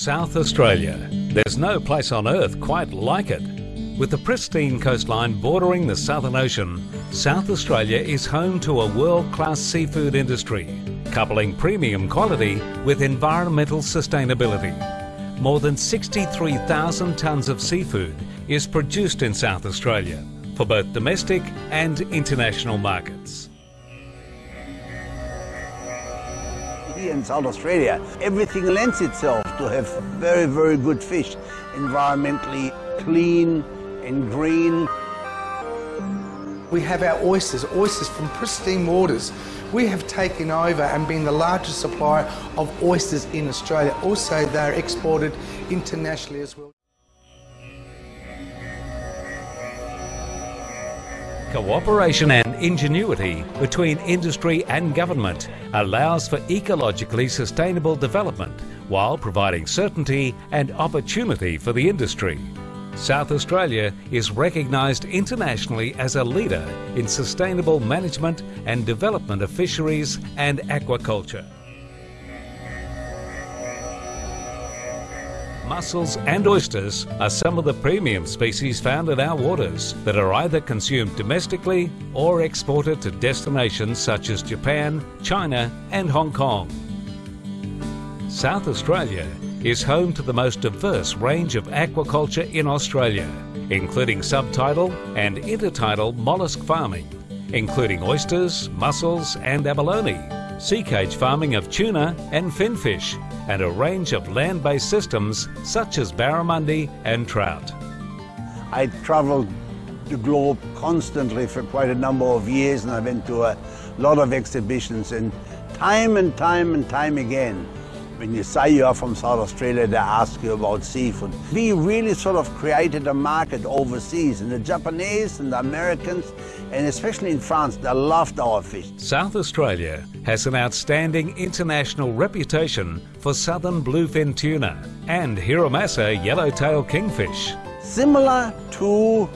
South Australia. There's no place on earth quite like it. With the pristine coastline bordering the Southern Ocean, South Australia is home to a world-class seafood industry, coupling premium quality with environmental sustainability. More than 63,000 tonnes of seafood is produced in South Australia for both domestic and international markets. Here in South Australia, everything lends itself to have very, very good fish, environmentally clean and green. We have our oysters, oysters from pristine waters. We have taken over and been the largest supplier of oysters in Australia. Also, they're exported internationally as well. Cooperation and ingenuity between industry and government allows for ecologically sustainable development while providing certainty and opportunity for the industry. South Australia is recognised internationally as a leader in sustainable management and development of fisheries and aquaculture. Mussels and oysters are some of the premium species found in our waters that are either consumed domestically or exported to destinations such as Japan, China and Hong Kong. South Australia is home to the most diverse range of aquaculture in Australia, including subtidal and intertidal mollusk farming, including oysters, mussels and abalone, sea cage farming of tuna and finfish, and a range of land-based systems such as barramundi and trout. I traveled the globe constantly for quite a number of years and I went to a lot of exhibitions and time and time and time again when you say you are from South Australia, they ask you about seafood. We really sort of created a market overseas, and the Japanese and the Americans, and especially in France, they loved our fish. South Australia has an outstanding international reputation for southern bluefin tuna and Hiramasa yellowtail kingfish. Similar to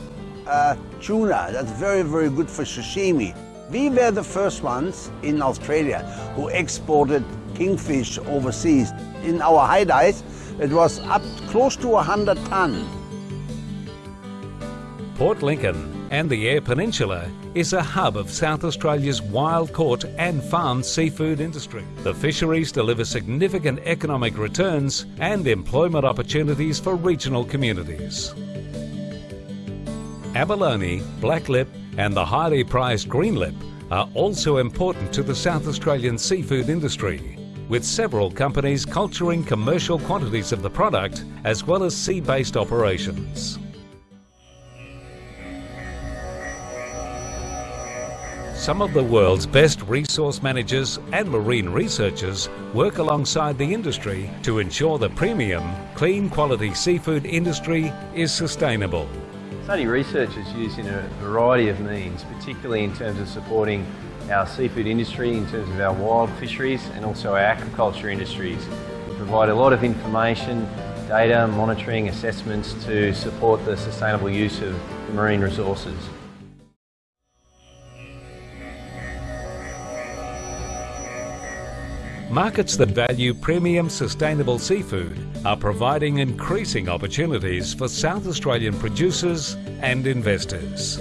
uh, tuna, that's very, very good for sashimi. We were the first ones in Australia who exported kingfish overseas. In our high dives, it was up close to 100 ton. Port Lincoln and the Eyre Peninsula is a hub of South Australia's wild caught and farmed seafood industry. The fisheries deliver significant economic returns and employment opportunities for regional communities. Abalone, blacklip and the highly prized greenlip are also important to the South Australian seafood industry with several companies culturing commercial quantities of the product as well as sea-based operations. Some of the world's best resource managers and marine researchers work alongside the industry to ensure the premium, clean quality seafood industry is sustainable. SARDI research is used in a variety of means, particularly in terms of supporting our seafood industry in terms of our wild fisheries and also our aquaculture industries. We provide a lot of information, data, monitoring, assessments to support the sustainable use of marine resources. Markets that value premium sustainable seafood are providing increasing opportunities for South Australian producers and investors.